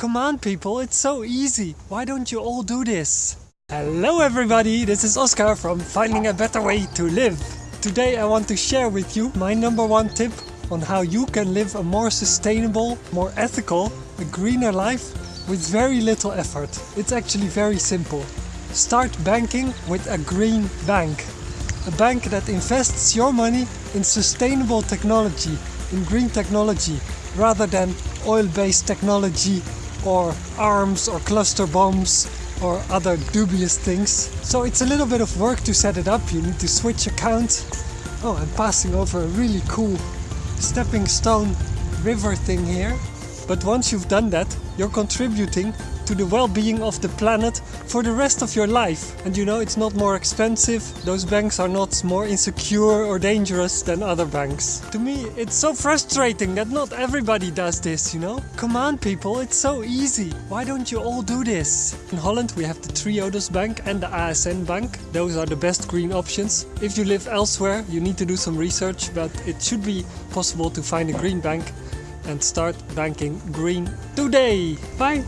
Come on people, it's so easy. Why don't you all do this? Hello everybody, this is Oscar from Finding a Better Way to Live. Today I want to share with you my number one tip on how you can live a more sustainable, more ethical, a greener life with very little effort. It's actually very simple. Start banking with a green bank. A bank that invests your money in sustainable technology, in green technology, rather than oil-based technology or arms or cluster bombs or other dubious things. So it's a little bit of work to set it up. You need to switch account. Oh, I'm passing over a really cool stepping stone river thing here. But once you've done that, you're contributing to the well-being of the planet for the rest of your life. And you know, it's not more expensive, those banks are not more insecure or dangerous than other banks. To me, it's so frustrating that not everybody does this, you know? Come on people, it's so easy. Why don't you all do this? In Holland we have the Triodos Bank and the ASN Bank. Those are the best green options. If you live elsewhere, you need to do some research, but it should be possible to find a green bank and start banking green today. Bye!